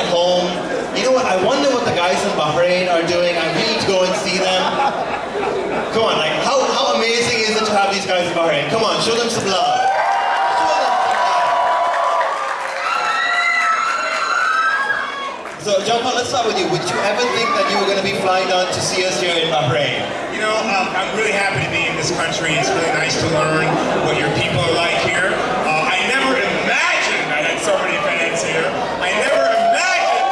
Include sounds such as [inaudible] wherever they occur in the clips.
at home, you know what, I wonder what the guys in Bahrain are doing. I need to go and see them. Come on, like, how, how amazing is it to have these guys in Bahrain? Come on, show them some love. So, John Paul, let's start with you. Would you ever think that you were going to be flying down to see us here in Bahrain? You know, um, I'm really happy to be in this country. It's really nice to learn what your people are like here. Uh, I never imagined I had so many fans here. I never imagined.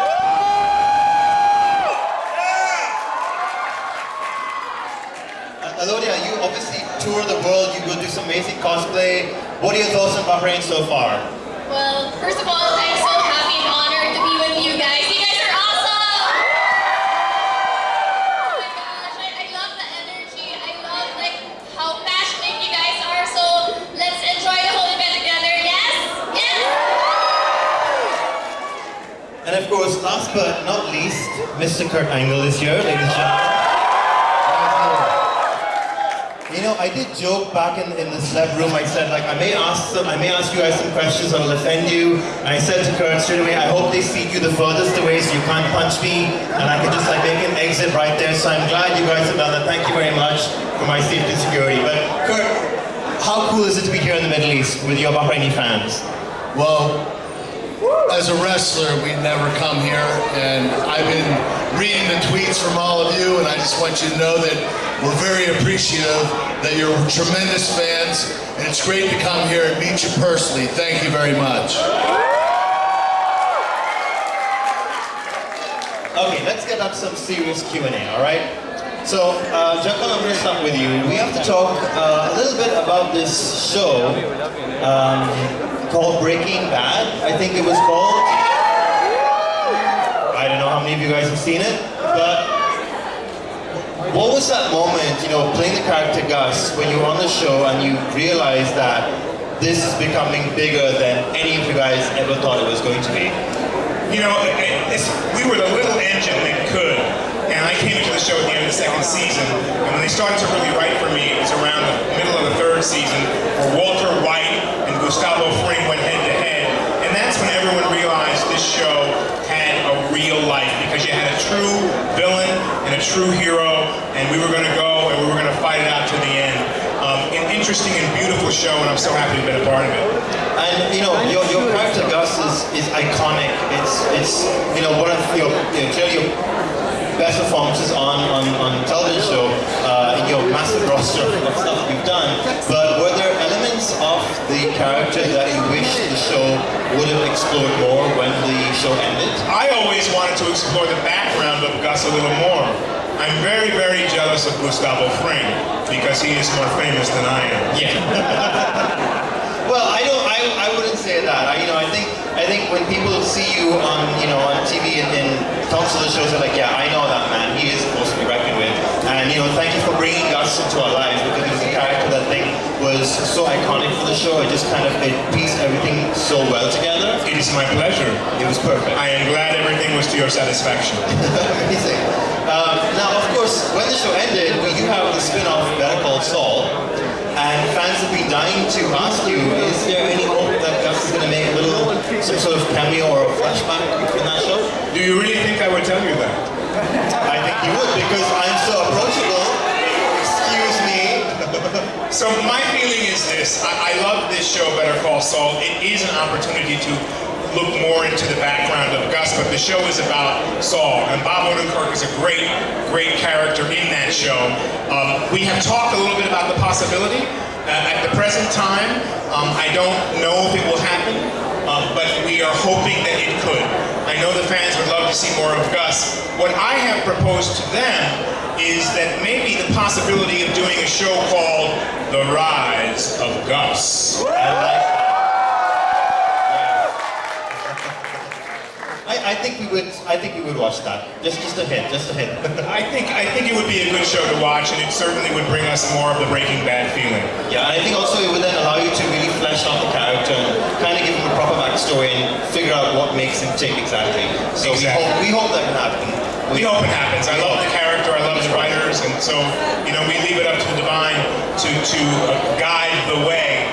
Uh, Alodia, you obviously tour the world. You go do some amazing cosplay. What are your thoughts on Bahrain so far? Well, first of all, I'm so happy and honored to be with you guys. You guys are awesome! Oh my gosh, I, I love the energy. I love like how passionate you guys are. So let's enjoy the whole event together. Yes? Yes! And of course, last but not least, Mr. Kurt Angle is here, ladies and gentlemen. I did joke back in, in the celeb room. I said, like, I may ask some, I may ask you guys some questions that will offend you. And I said to Kurt straight away, I hope they seat you the furthest away so you can't punch me, and I can just like make an exit right there. So I'm glad you guys have done that. Thank you very much for my safety and security. But Kurt, how cool is it to be here in the Middle East with your Bahraini fans? Well, as a wrestler, we never come here, and I've been reading the tweets from all of you, and I just want you to know that we're very appreciative that you're tremendous fans, and it's great to come here and meet you personally. Thank you very much. Okay, let's get up some serious Q&A, all right? So, uh, Jackal, I'm going to start with you. We have to talk uh, a little bit about this show um, called Breaking Bad, I think it was called. I don't know how many of you guys have seen it, but what was that moment, you know, playing the character Gus, when you were on the show and you realized that this is becoming bigger than any of you guys ever thought it was going to be? You know, we were the little engine that could. And I came into the show at the end of the second season, and when they started to really write for me, it was around the middle of the third season, where Walter White and Gustavo Fring went head to head. And that's when everyone realized this show had a real life, because you had a true villain a true hero, and we were going to go and we were going to fight it out to the end. Um, an interesting and beautiful show, and I'm so happy to been a part of it. And you know, your, your character Gus is, is iconic. It's it's you know one of your you know, clearly your best performances on on, on television show uh, in your massive roster of stuff you've done. But were there elements of the character that you wish the show would have explored more when the show ended? I always wanted to explore the background of Gus a little more. I'm very, very jealous of Gustavo Fring because he is more famous than I am. Yeah. [laughs] well, I don't. I, I wouldn't say that. I, you know, I think I think when people see you on you know on TV and, and talks to the shows, they're like, yeah, I know that man. He is supposed to be. And you know, thank you for bringing Gus into our lives because was a character that I think was so iconic for the show. It just kind of it pieced everything so well together. It is my pleasure. It was perfect. I am glad everything was to your satisfaction. [laughs] Amazing. Um, now, of course, when the show ended, we do have the spin-off Better Call Saul, and fans have been dying to ask you, is there any hope that Gus is going to make a little, some sort of cameo or a flashback in that show? Do you really think I would tell you that? I think you would, because I'm so approachable. Excuse me. So my feeling is this. I, I love this show, Better Call Saul. It is an opportunity to look more into the background of Gus, but the show is about Saul, and Bob Odenkirk is a great, great character in that show. Um, we have talked a little bit about the possibility. Uh, at the present time, um, I don't know if it will happen, um, but we are hoping that it could. I know the fans would love to see more of Gus. What I have proposed to them is that maybe the possibility of doing a show called The Rise of Gus. I think we would. I think we would watch that. Just, just a hint. Just a hint. [laughs] I think I think it would be a good show to watch, and it certainly would bring us more of the Breaking Bad feeling. Yeah, and I think also it would then allow you to really flesh out the character and kind of give him a proper backstory and figure out what makes him tick exactly. So Exactly. we hope we hope that can happen. we hope it happens. I love the character, I love the writers, and so, you know, we leave it up to the divine to, to uh, guide the way.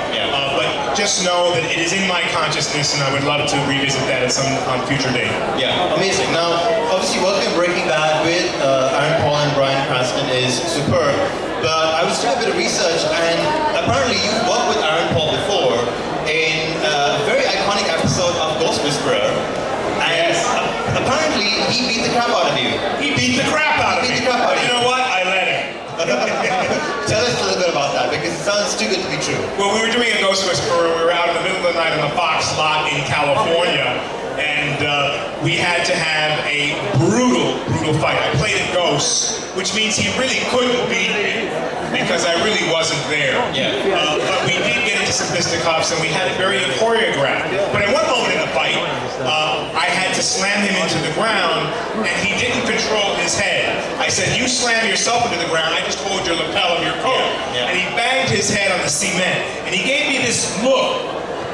Uh, just know that it is in my consciousness, and I would love to revisit that at some on future date. Yeah, amazing. Now, obviously, working on Breaking Bad with uh, Aaron Paul and Bryan Cranston is superb. But I was doing a bit of research, and apparently you've worked with Aaron Paul before in a very iconic episode of Ghost Whisperer. And Yes. apparently he beat the crap out of you. He beat the crap out of Beat me. the crap out of you you. know what? I let him. Tell us a little bit about that because it sounds too good to be true. Well, we were doing a Ghost Whisperer. We were out in the middle of the night on the Fox lot in California, and uh, we had to have a brutal, brutal fight. I played a ghost, which means he really couldn't beat me because I really wasn't there. Yeah. Uh, but we did get into some fisticuffs, and we had it very choreographed. But at one moment in the fight, uh, I had to slam him into the ground, and he didn't control his head. I said, "You slam yourself into the ground. I just hold your lapel of your coat." And he banged his head on the cement, and he gave me this look,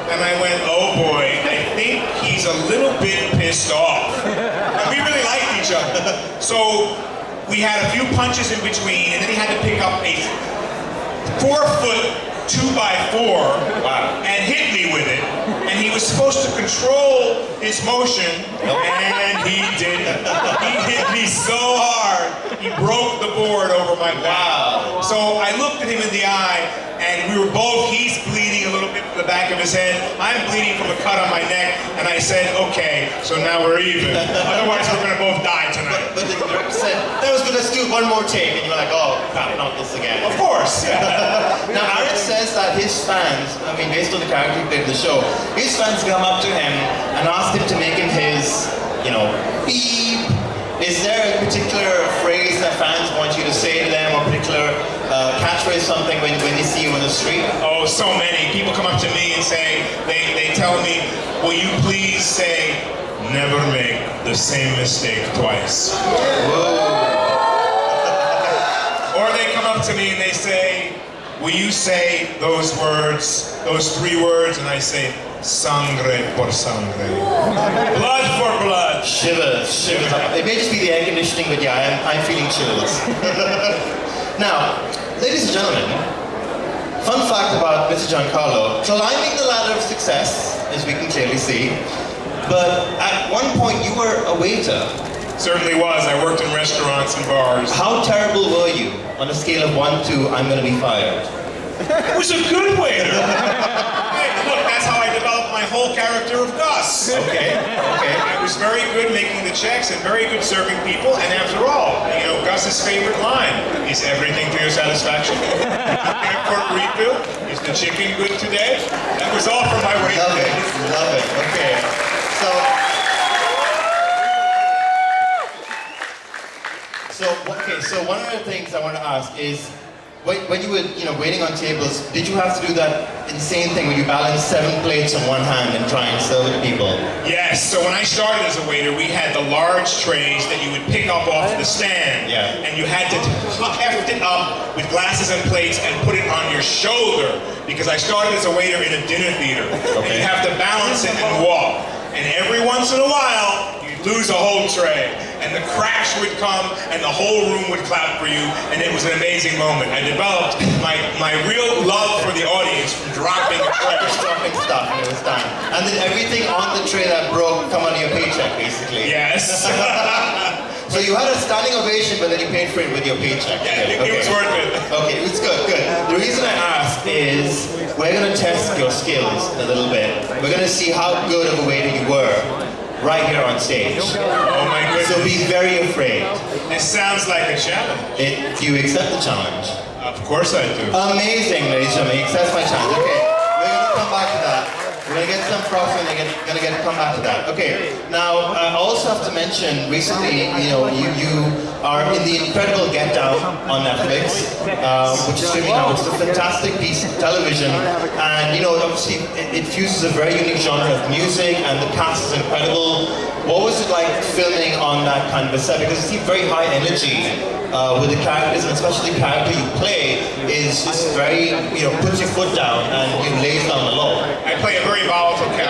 and I went, "Oh boy, I think he's a little bit pissed off." And we really liked each other, so we had a few punches in between, and then he had to pick up a four foot two by four Wow. and hit me with it. And he was supposed to control his motion, and he didn't. He hit me so hard, he broke the board over my wow. So I looked at him in the eye, and we were both, he's bleeding a little bit from the back of his head. I'm bleeding from a cut on my neck, and I said, okay, so now we're even. [laughs] Otherwise, we're gonna both die tonight. But the director said, one more take. And you're like, oh, crap, not this again. Of course. [laughs] Now, [laughs] Aaron says that his fans, I mean, based on the character he played in the show, his fans come up to him and ask him to make him his, you know, beep. Is there a particular phrase that fans want you to say to them, or particular uh, catchphrase, something when, when they see you on the street? Oh, so many. People come up to me and say, they, they tell me, will you please say, never make the same mistake twice. Or they come up to me and they say, will you say those words, those three words? And I say, sangre por sangre. Blood for blood. Shivers, shivers. It may just be the air conditioning, but yeah, I'm, I'm feeling chills. [laughs] now, ladies and gentlemen, fun fact about Mr. Giancarlo, climbing the ladder of success, as we can clearly see, but at one point you were a waiter. Certainly was. I worked in restaurants and bars. How terrible were you on a scale of one to I'm gonna be fired? It was a good waiter. [laughs] hey, look, that's how I developed my whole character of Gus. Okay, okay. I was very good making the checks and very good serving people. And after all, you know, Gus's favorite line is everything to your satisfaction. for a refill, is the chicken good today? That was all from my way. Love it, love it. Okay, so. So okay, so one of the things I want to ask is, when, when you were you know waiting on tables, did you have to do that insane thing where you balance seven plates on one hand and try and serve it to people? Yes, so when I started as a waiter, we had the large trays that you would pick up off the stand. Yeah. And you had to heft it up with glasses and plates and put it on your shoulder because I started as a waiter in a dinner theater. And Okay. you have to balance it and walk. And every once in a while, you'd lose a whole tray. And the crash would come and the whole room would clap for you. And it was an amazing moment. I developed my, my real love for the audience from dropping a tray. [laughs] Dropping stuff and it was done. And then everything on the tray that broke come on your paycheck, basically. Yes. [laughs] So you had a standing ovation, but then you paid for it with your paycheck. Yeah, it, it was worth it. Okay, it's good, good. The reason I ask is we're gonna test your skills a little bit. We're gonna see how good of a waiter you were right here on stage. Oh my goodness. So be very afraid. This sounds like a challenge. It, do you accept the challenge? Of course I do. Amazing, ladies and gentlemen. He accepts my challenge. Okay, we're gonna come back to that. We're gonna get and we're gonna get come back to that. Okay. Now I also have to mention recently, you know, you you are in the incredible Get Down on Netflix, uh, which is streaming now. It's a fantastic piece of television, and you know, obviously it, it fuses a very unique genre of music, and the cast is incredible. What was it like filming on that kind of a set? Because it seemed very high energy. uh, with the characters, and especially the character you play, is just very, you know, puts your foot down and you lays down the law. I play a very volatile character,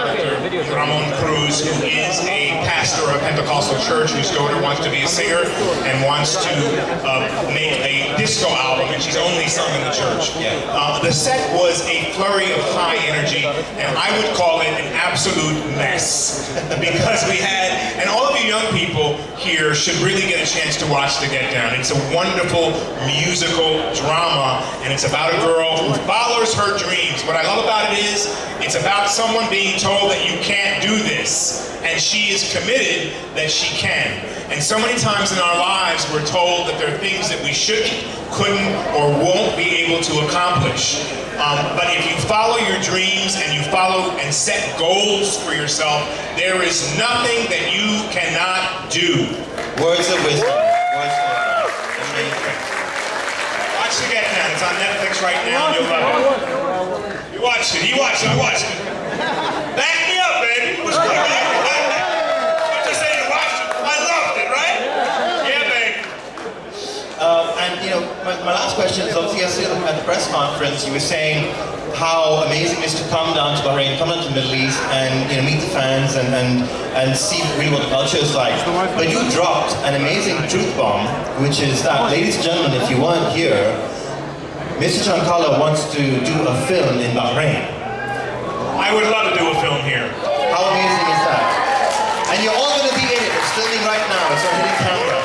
Ramon Cruz, who is a pastor of Pentecostal church whose daughter wants to be a singer and wants to uh, make a disco album, and she's only sung in the church. Uh, the set was a flurry of high energy, and I would call it an absolute mess because we had, and all of you young people here should really get a chance to watch The Get Down. It's a wonderful musical drama, and it's about a girl who follows her dreams. What I love about it is it's about someone being told that you can't do this, and she is committed that she can. And so many times in our lives, we're told that there are things that we shouldn't, couldn't, or won't be able to accomplish. Um, but if you follow your dreams and you follow and set goals for yourself, there is nothing that you cannot do. Words of wisdom. Words of wisdom. Amazing. Watch The Get Down. It's on Netflix right now. You'll love it. You watched it. You watched it. I watched it. Back me up, baby. It was good. I'm just saying you watched it. I loved it, right? Yeah, baby. Um, and you know, my, my last question is obviously yesterday at the press conference, you were saying how amazing it is to come down to Bahrain, come down to the Middle East, and you know meet the fans and and and see really what the culture is like. But you dropped an amazing truth bomb, which is that, ladies and gentlemen, if you weren't here, Mr. Giancarlo wants to do a film in Bahrain. I would love to do a film here. How amazing is that? And you're all going to be in it. It's filming right now. It's on hidden camera.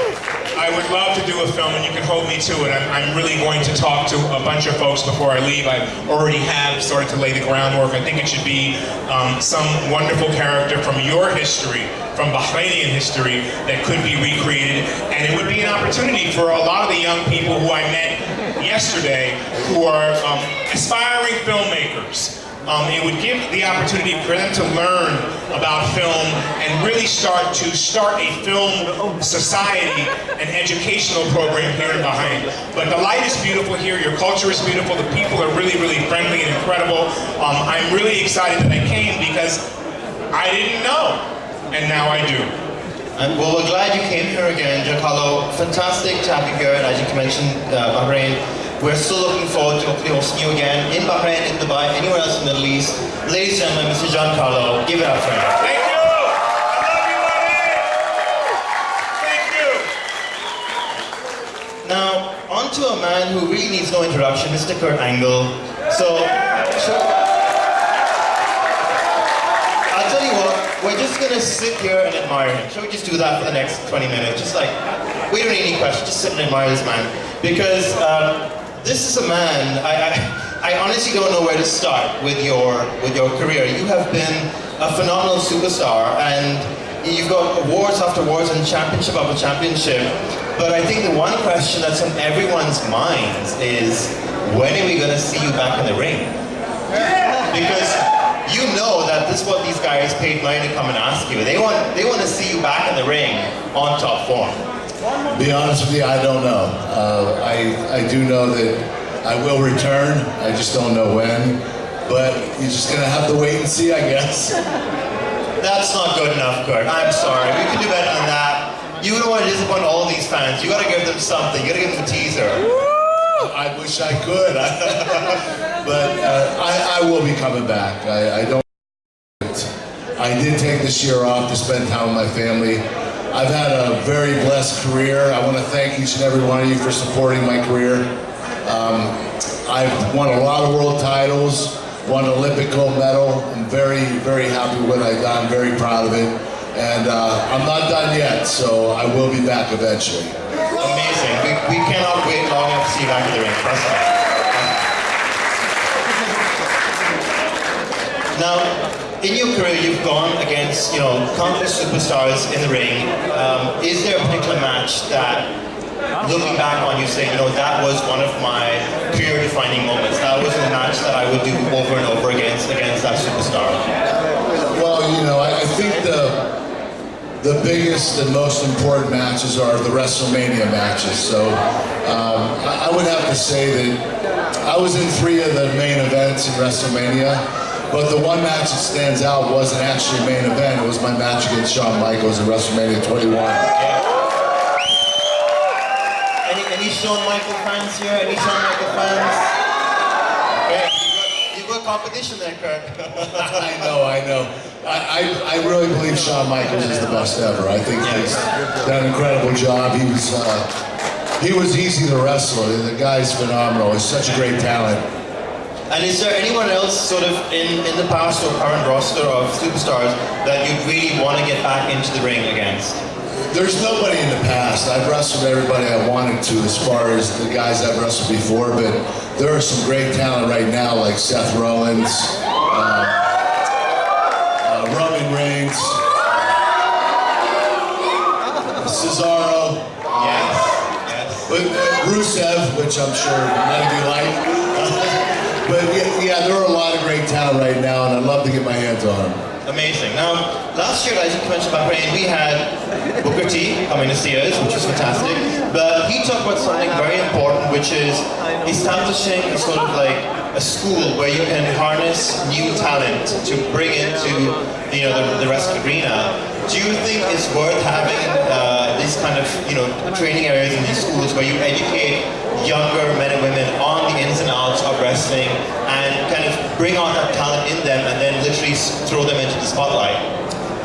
I would love to a film, and you can hold me to it. I'm, I'm really going to talk to a bunch of folks before I leave. I already have started to lay the groundwork. I think it should be um, some wonderful character from your history, from Bahrainian history, that could be recreated. And it would be an opportunity for a lot of the young people who I met yesterday who are um, aspiring filmmakers. Um, it would give the opportunity for them to learn about film and really start to start a film society, and educational program here in Bahrain. But the light is beautiful here, your culture is beautiful, the people are really, really friendly and incredible. Um, I'm really excited that I came because I didn't know, and now I do. And well, we're glad you came here again, Giancarlo. Fantastic to have you here, and as you mentioned, uh, Bahrain. We're still looking forward to hopefully hosting you again in Bahrain, in Dubai, anywhere else in the Middle East. Ladies and gentlemen, Mr. Giancarlo, give it up for him. Thank you! I love you, Bahrain! Thank you! Now, on to a man who really needs no introduction, Mr. Kurt Angle. So, sure. I'll tell you what, we're just gonna sit here and admire him. Shall we just do that for the next 20 minutes? Just like, we don't need any questions, just sit and admire this man. Because um, this is a man, I, I, I honestly don't know where to start with your, with your career. You have been a phenomenal superstar and you've got awards after awards and championship after championship. But I think the one question that's on everyone's minds is, when are we gonna see you back in the ring? Because you know that this is what these guys paid money to come and ask you. They want they want to see you back in the ring on top form. Be honest with you, I don't know. Uh, I I do know that I will return. I just don't know when. But you're just gonna have to wait and see, I guess. [laughs] That's not good enough, Kurt. I'm sorry. We can do better than that. You don't want to disappoint all these fans. You gotta give them something. You gotta give them a teaser. I wish I could, [laughs] but uh, I, I will be coming back. I, I don't. I did take this year off to spend time with my family. I've had a very blessed career. I want to thank each and every one of you for supporting my career. Um, I've won a lot of world titles, won an Olympic gold medal. I'm very, very happy with what I've done, very proud of it. And uh, I'm not done yet, so I will be back eventually. Amazing. We, we cannot wait long enough to see you back in the ring. Now, in your career, you've gone against, you know, countless superstars in the ring. Um, is there a particular match that, looking back on, you say, you know, that was one of my career-defining moments. That was a match that I would do over and over against against that superstar. Well, you know, I, I think the the biggest and most important matches are the WrestleMania matches. So um, I, I would have to say that I was in three of the main events in WrestleMania, but the one match that stands out wasn't actually a main event. It was my match against Shawn Michaels in WrestleMania 21. Any, any Shawn Michaels fans here? Any Shawn Michaels fans? Okay, you've got, competition there, Kurt. [laughs] I know, I know. I, I, I really believe Shawn Michaels is the best ever. I think he's done an incredible job. He was uh, he was easy to wrestle. The guy's phenomenal. He's such a great talent. And is there anyone else sort of in, in the past or current roster of superstars that you really want to get back into the ring against? There's nobody in the past. I've wrestled everybody I wanted to as far as the guys I've wrestled before, but there are some great talent right now like Seth Rollins, uh, uh, Roman Reigns, Cesaro, Yes. Yes. but Rusev, which I'm sure none of you like. But yeah, yeah, there are a lot of great talent right now, and I'd love to get my hands on them. Amazing. Now, last year, you mentioned about Bahrain, we had Booker T coming to see us, which was fantastic. But he talked about something very important, which is establishing a sort of like a school where you can harness new talent to bring into you know the, the wrestling arena. Do you think it's worth having uh, these kind of you know training areas in these schools where you educate younger men and women on the ins and outs of wrestling and kind of bring out that talent in them and then literally throw them into the spotlight?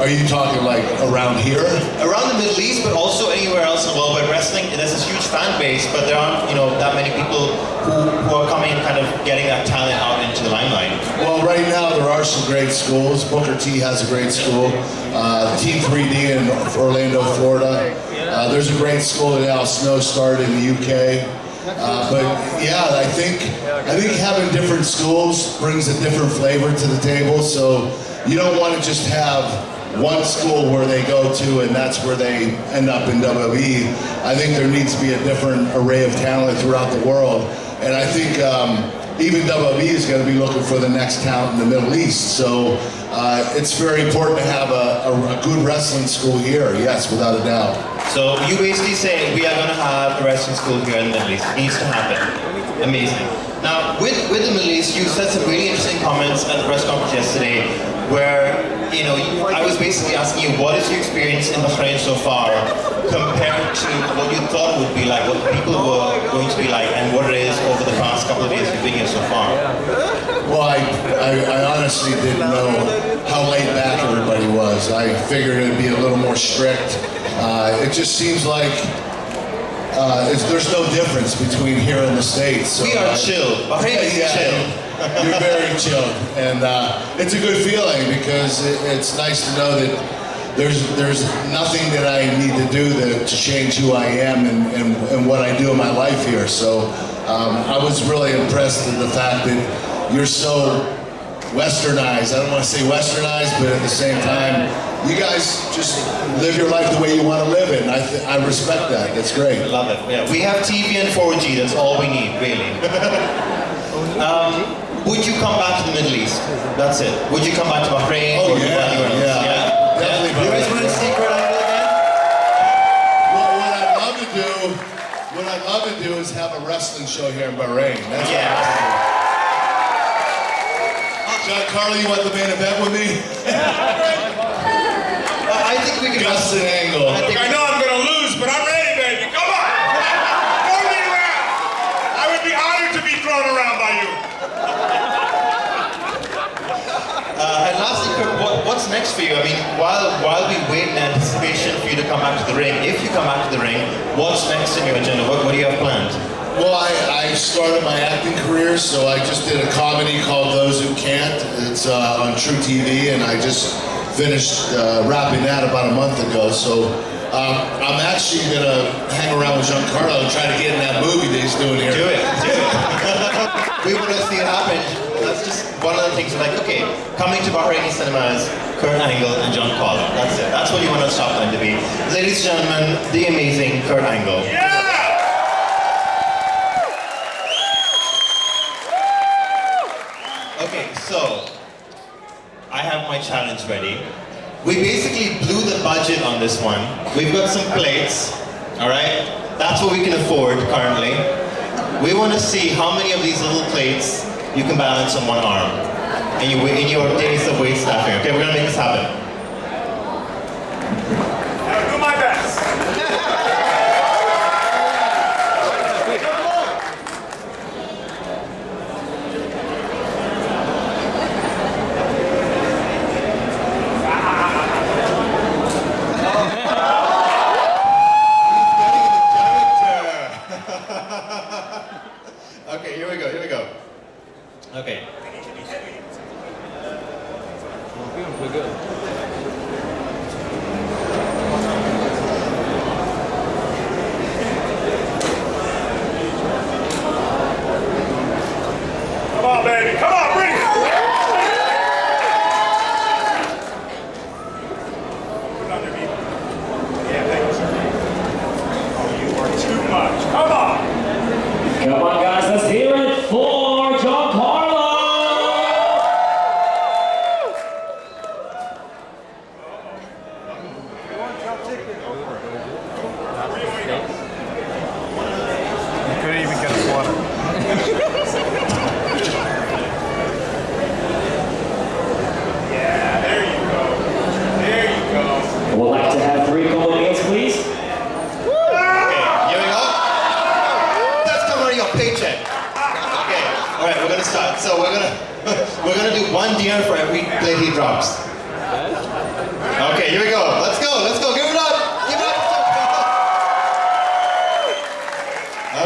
Are you talking like around here? Around the Middle East, but also anywhere else in the world, where wrestling, there's this huge fan base, but there aren't, you know, that many people who, who are coming and kind of getting that talent out into the limelight. Well, right now there are some great schools. Booker T has a great school. Uh, Team 3D in Orlando, Florida. Uh, there's a great school that Al Snow started in the UK. Uh, but yeah, I think I think having different schools brings a different flavor to the table. So you don't want to just have one school where they go to and that's where they end up in WWE. I think there needs to be a different array of talent throughout the world. And I think um, even WWE is going to be looking for the next talent in the Middle East. So uh, it's very important to have a, a, a good wrestling school here, yes, without a doubt. So you basically say we are going to have a wrestling school here in the Middle East. It needs to happen. Amazing. Now, with, with the Middle East, you said some really interesting comments at the press conference yesterday where, you know, I was basically asking you, what is your experience in Bahrain so far compared to what you thought would be like, what people were going to be like, and what it is over the past couple of years you've been here so far? Well, I, I, I honestly didn't know how laid back everybody was. I figured it'd be a little more strict. Uh, it just seems like uh, it's, there's no difference between here and the States. So We are I- chill. Bahrain is Yeah, chill. You're very chilled. and uh, it's a good feeling because it, it's nice to know that there's there's nothing that I need to do to, to change who I am and, and, and what I do in my life here. So um, I was really impressed with the fact that you're so westernized. I don't want to say westernized, but at the same time, you guys just live your life the way you want to live it, and I, th- I respect that. That's great. I Love it. Yeah, we have TV and 4G. That's all we need, really. [laughs] um, would you come back to the Middle East? That's it. Would you come back to Bahrain? Oh, or yeah, anywhere else? yeah. Definitely You guys want to see Kurt Angle again? Well, what I'd love to do, what I'd love to do is have a wrestling show here in Bahrain. That's Yeah. Giancarlo, you want the main event with me? [laughs] I I think we can. Justin Angle. I think I know I'm gonna lose, but I'm ready, baby. Come on! Throw me around! I would be honored to be thrown around by you. Uh, and lastly, Kurt, what, what's next for you? I mean, while while we wait in anticipation for you to come back to the ring, if you come back to the ring, what's next in your agenda? What, what do you have planned? Well, I, I started my acting career, so I just did a comedy called Those Who Can't. It's uh, on truTV, and I just finished uh, wrapping that about a month ago. So um, I'm actually gonna hang around with Giancarlo and try to get in that movie that he's doing here. Do it. Do it. [laughs] we want to see it happen. That's just one of the things. Like, okay, coming to Bahraini cinemas, Kurt Angle and John Carlo. That's it. That's what you want to stop them to be. Ladies and gentlemen, the amazing Kurt Angle. Yeah! Okay, so I have my challenge ready. We basically blew the budget on this one. We've got some plates, all right? That's what we can afford currently. We want to see how many of these little plates you can balance on one arm And you, and in your days of weight staffing. Okay, we're gonna make this happen. I'll do my best. okay, here we go, here we go. Okay. Come on, baby. Come on, bring it. Put it underneath. Yeah, thank you, sir. Oh, you are too much. Come on. Come on, guys, let's hear it for Giancarlo! Couldn't even get us water. Yeah, there you go. There you go. We'd like to have three comedians, please. Okay, here we go. That's coming out of your paycheck. Okay, all right, we're gonna start. So we're gonna we're gonna do one deer for every plate he drops. Okay, here we go. Let's go. Let's go. Give it up. Give it up.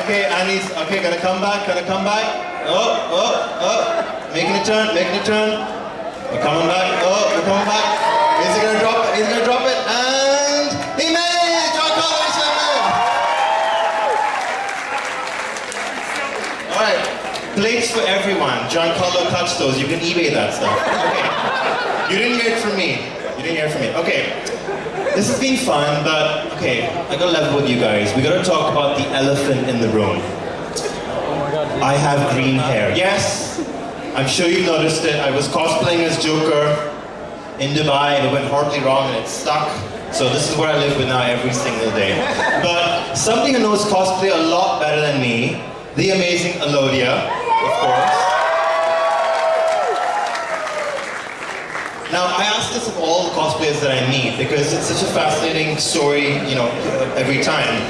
Okay, Annie's okay. Gonna come back. Gonna come back. Oh, oh, oh. Making a turn. Making a turn. We're coming back. Oh, we're coming back. Is he gonna drop it? He's gonna drop it. And he made it. John Collins made it. All right, plates for everyone. Giancarlo touched those. You can eBay that stuff. Okay. You didn't hear it from me. You didn't hear it from me. Okay. This has been fun, but okay, I gotta level with you guys. We gotta talk about the elephant in the room. I have green hair. Yes, I'm sure you've noticed it. I was cosplaying as Joker in Dubai and it went horribly wrong and it stuck. So this is what I live with now every single day. But somebody who knows cosplay a lot better than me, the amazing Alodia, of course. Now I ask this of all the cosplayers that I meet because it's such a fascinating story, you know, every time.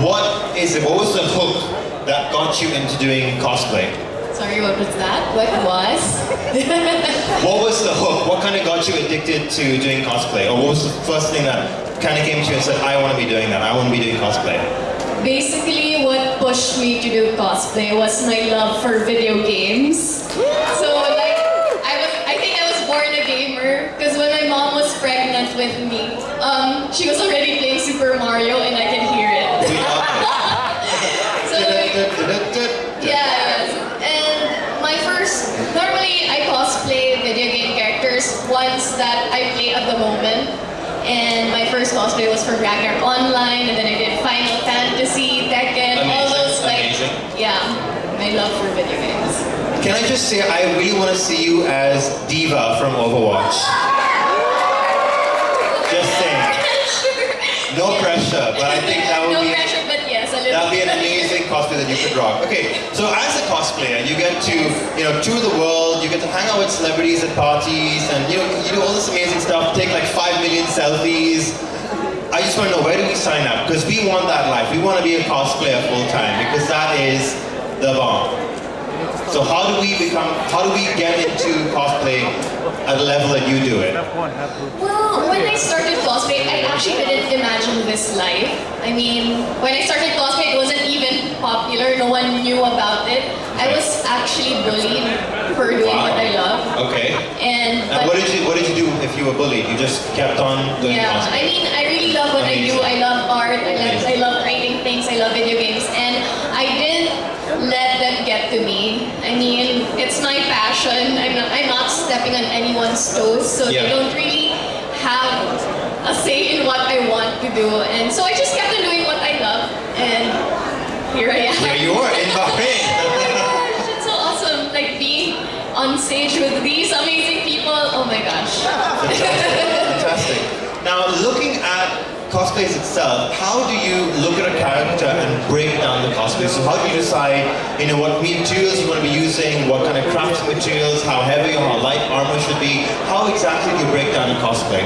What is it? What was the hook that got you into doing cosplay? Sorry, what was that? What was? [laughs] What was the hook? What kind of got you addicted to doing cosplay? Or what was the first thing that kind of came to you and said, I want to be doing that, I want to be doing cosplay? Basically, pushed me to do cosplay was my love for video games. So, like, I was, I think I was born a gamer because when my mom was pregnant with me, um, she was already playing Super Mario and I can hear it. [laughs] [laughs] So, yes. And my first, normally I cosplay video game characters, ones that I play at the moment. And my first cosplay was for Ragnarok Online, and then I did Can I just say, I really want to see you as D.Va from Overwatch. Just saying. No pressure, but I think that would no be pressure, but yes, a little. That'd be an amazing cosplay that you could rock. Okay, so as a cosplayer, you get to, you know, tour the world, you get to hang out with celebrities at parties, and you know, you do all this amazing stuff, take like five million selfies. I just want to know, where do we sign up? Because we want that life. We want to be a cosplayer full time, because that is the bomb. So how do we become, how do we get into cosplay at the level that you do it? Well, when I started cosplay, I actually didn't imagine this life. I mean, when I started cosplay, it wasn't even popular. No one knew about it. I was actually bullied for doing what I love. Okay. And, And what did you what did you do if you were bullied? You just kept on doing Yeah, cosplay. I mean, I really love what I do. I love art. I love, I love writing things. I love video games, and I didn't let them get to me. I mean, it's I'm not, I'm not stepping on anyone's toes, so Yeah. they don't really have a say in what I want to do. And so I just kept on doing what I love, and here I am. Here you are in Oh my Bahrain. gosh, it's so awesome! Like being on stage with these amazing people. Oh my gosh. Fantastic. Now, looking at cosplays itself, how do you look at a character and break down the cosplay? So how do you decide, you know, what materials you want to be using, what kind of crafting materials, how heavy or how light armor should be? How exactly do you break down a cosplay?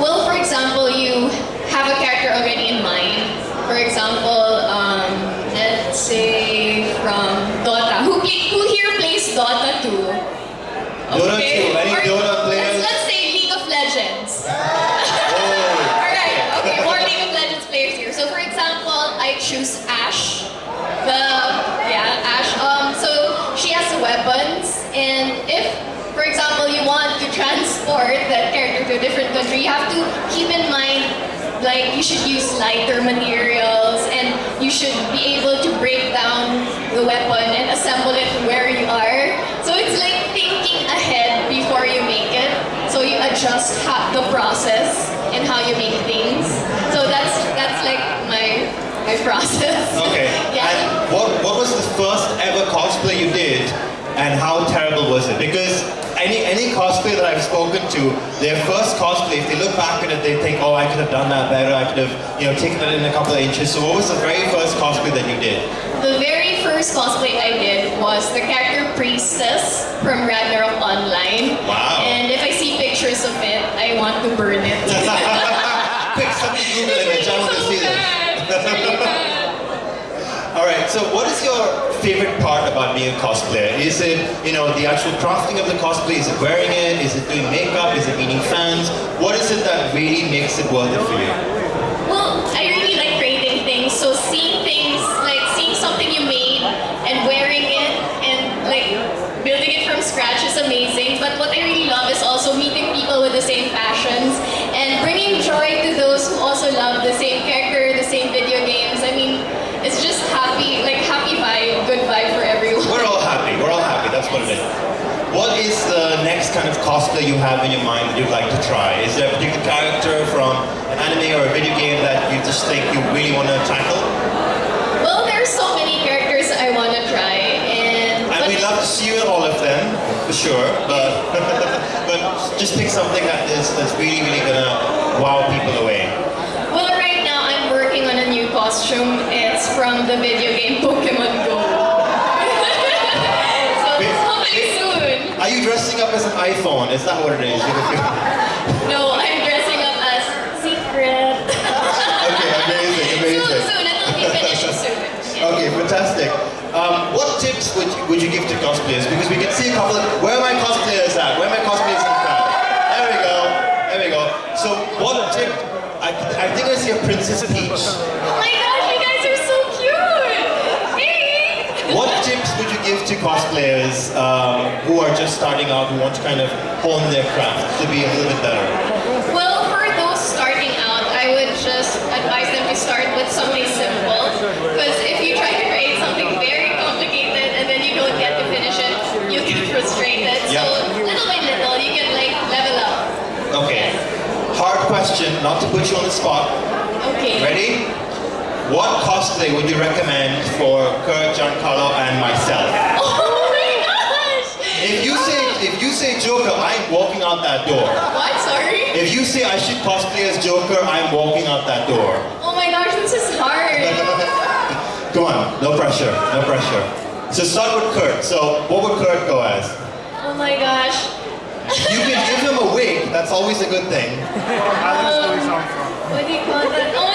Well, for example, you have a character already in mind. For example, um, let's say from Dota. Who, play, who here plays Dota 2? Dota 2, any Or Dota players? Let's, let's say League of Legends. Oh, Alright, okay, more League of Legends players here. So for example, I choose Ashe, the to a different country, you have to keep in mind like you should use lighter materials and you should be able to break down the weapon and assemble it where you are. So it's like thinking ahead before you make it. So you adjust the process and how you make things. So that's that's like my my [laughs] process. Okay. Yeah. And what, what was the first ever cosplay you did and how terrible was it? Because any any cosplay that I've spoken to, their first cosplay, if they look back at it, they think, oh, I could have done that better. I could have, you know, taken it in a couple of inches. So what was the very first cosplay that you did? The very first cosplay I did was the character Priestess from Ragnarok Online. Wow. And if I see pictures of it, I want to burn it. [laughs] [laughs] Quick, somebody Google image. I want to see this. All right. So, what is your favorite part about being a cosplayer? Is it, you know, the actual crafting of the cosplay? Is it wearing it? Is it doing makeup? Is it meeting fans? What is it that really makes it worth it for you? Well, I really like creating things. So seeing things, like seeing something you made and wearing it and like building it from scratch is amazing. But what I really love is also meeting people with the same passions and bringing joy to those who also love the same character, the same video games. I mean, it's just happy, like happy vibe, good vibe for everyone. We're all happy. We're all happy. That's what it is. What is the next kind of cosplay you have in your mind that you'd like to try? Is there a particular character from an anime or a video game that you just think you really want to tackle? Well, there's so many characters I want to try, and And we'd love to see you in all of them, for sure. But [laughs] but just pick something that is that's really really gonna wow people away. Well, right now I'm working on a new costume. It's from the video game [laughs] Pokemon Go. so it's hopefully soon. Are you dressing up as an iPhone? It's not what it is? [laughs] No, I'm dressing up as Secret. [laughs] okay, amazing, amazing. soon. It'll be finished soon. Yeah. [laughs] Okay, fantastic. Um, what tips would you, would you give to cosplayers? Because we can see a couple of where are my cosplayers at? Where are my cosplayers in the crowd? There we go. There we go. So what tip? I, I think I see a Princess Peach. Oh my gosh, you guys are so cute. Hey. What tips would you give to cosplayers um, who are just starting out, who want to kind of hone their craft to be a little bit better? Well, for those starting out, I would just advise them to start with something simple. Because if you try to create something very complicated and then you don't get to finish it, you get [laughs] frustrated. Yeah. So little by little, you can like level up. Okay. Hard question, not to put you on the spot. Okay. Ready? What cosplay would you recommend for Kurt, Giancarlo, and myself? Oh my gosh! If you say if you say Joker, I'm walking out that door. What? Sorry? If you say I should cosplay as Joker, I'm walking out that door. Oh my gosh, this is hard. [laughs] Come on, no pressure, no pressure. So start with Kurt. So what would Kurt go as? Oh my gosh. You can give him a wig. That's always a good thing. Um, what do you call that? Oh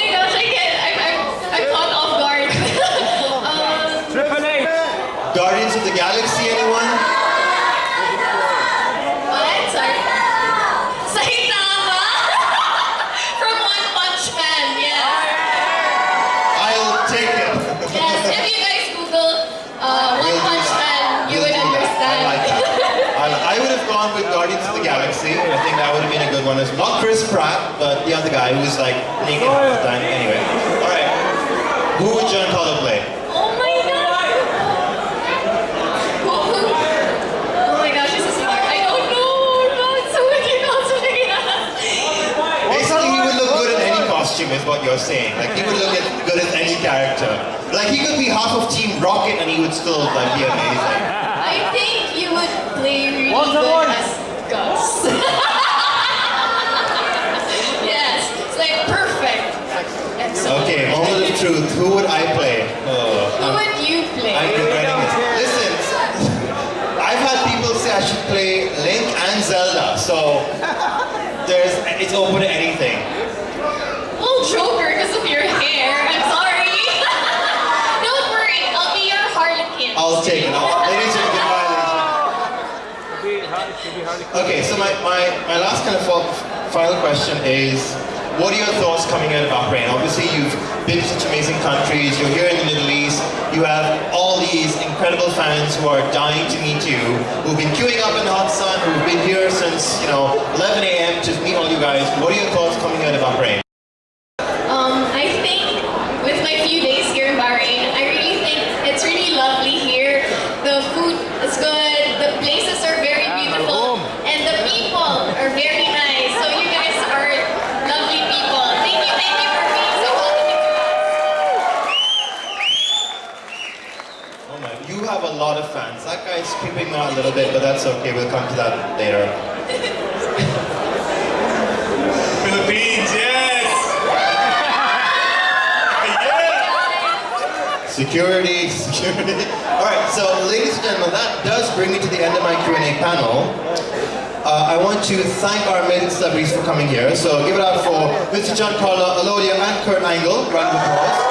one. As not Chris Pratt, but the other guy who's like naked half the time. Anyway, all right. Who would John Giancarlo play? Oh my god! Who, who? Oh my gosh, this is hard. I don't know. No, it's so many cosplayers. Basically, he would look good in any costume, is what you're saying. Like he would look as good as any character. Like he could be half of Team Rocket and he would still like be amazing. I think you would play really One to good one. as Gus. yes, it's like perfect. Excellent. Okay, moment of truth. Who would I play? Oh, Who uh, would you play? I'm regretting it. Listen, I've had people say I should play Link and Zelda, so there's it's open to anything. Well, Joker because of your hair. I'm sorry. [laughs] Don't worry, I'll be your Harley Quinn. I'll take it. I'll, ladies and goodbye, ladies. Should be hard. Should be hard. Okay, so my, my, my last kind of final question is, what are your thoughts coming out of Bahrain? Obviously, you've been to such amazing countries. You're here in the Middle East. You have all these incredible fans who are dying to meet you, who've been queuing up in the hot sun, who've been here since you know 11 a.m. to meet all you guys. What are your thoughts coming out of Bahrain? Um, I think with my few days here in Bahrain, I really think it's really lovely here. The food is good, the places are very beautiful, and the people are very nice. So you guys are lovely people. Thank you, thank you for being so welcoming to us. Oh my, you have a lot of fans. That guy's creeping me out a little bit, but that's okay. We'll come to that later. [laughs] Philippines, yes! yeah! [laughs] Security, security. All right, so ladies and gentlemen, that does bring me to the end of my Q&A panel. Uh, I want to thank our amazing celebrities for coming here. So give it up for Mr. Giancarlo Alodia and Kurt Angle. Round of applause.